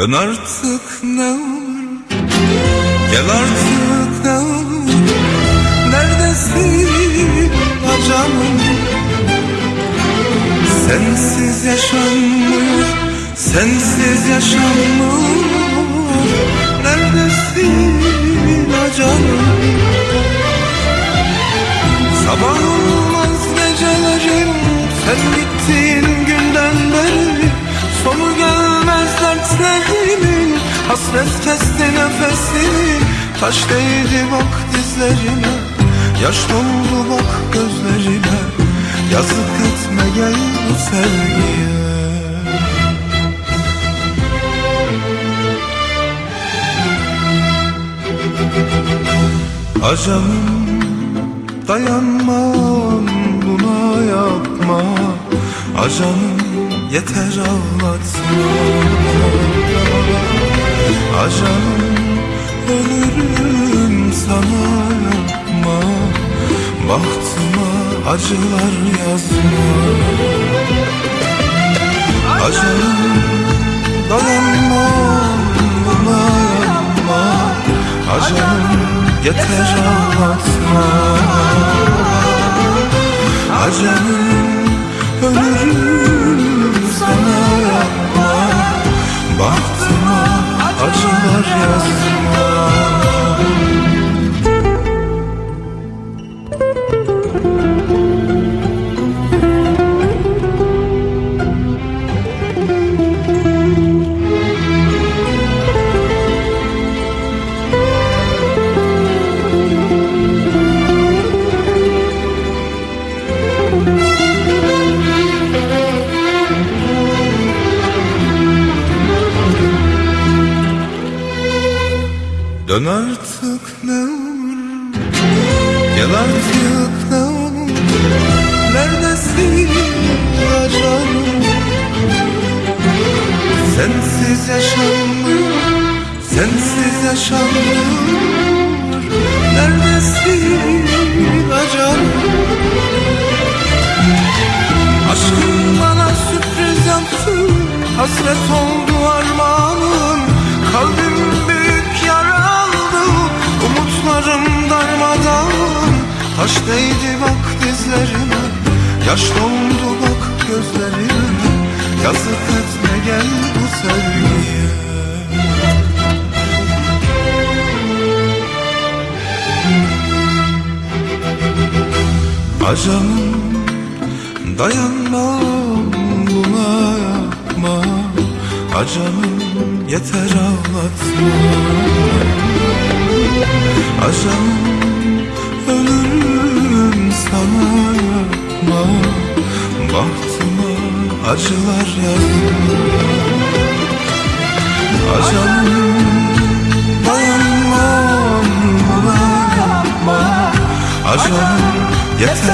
Dön artık ne olur. Gel artık ne olur. Neredesin acanım Sensiz yaşanmıyor Sensiz yaşanmıyor Neredesin acanım Sabah olmaz Hasret kesti nefesimi Taş değdi bak dizlerime Yaş doldu bak gözlerime Yazık etme gel bu sevgiye. Acanım dayanmam buna yapma. Acanım yeter ağlatma Acanım ölürüm sana yapma Bahtıma acılar yazma. Acanım dayanmam buna yapma Acanım yeter ağlatma Acanım ölürüm acılar yazma Dön artık ne olur. Gel artık ne olur. Neredesin acanım Sensiz yaşanmıyor Sensiz yaşanmıyor Neredesin acanım Aşkın bana sürpriz yaptı. Hasret oldu değdi bak dizlerime? Yaş doldu bak gözlerime. Yazık etme gel bu sevgiye? Acanım dayanmam buna yapma Acanım yeter ağlatma Acanım acılar yazma Acanım dayanmam buna Acanım yeter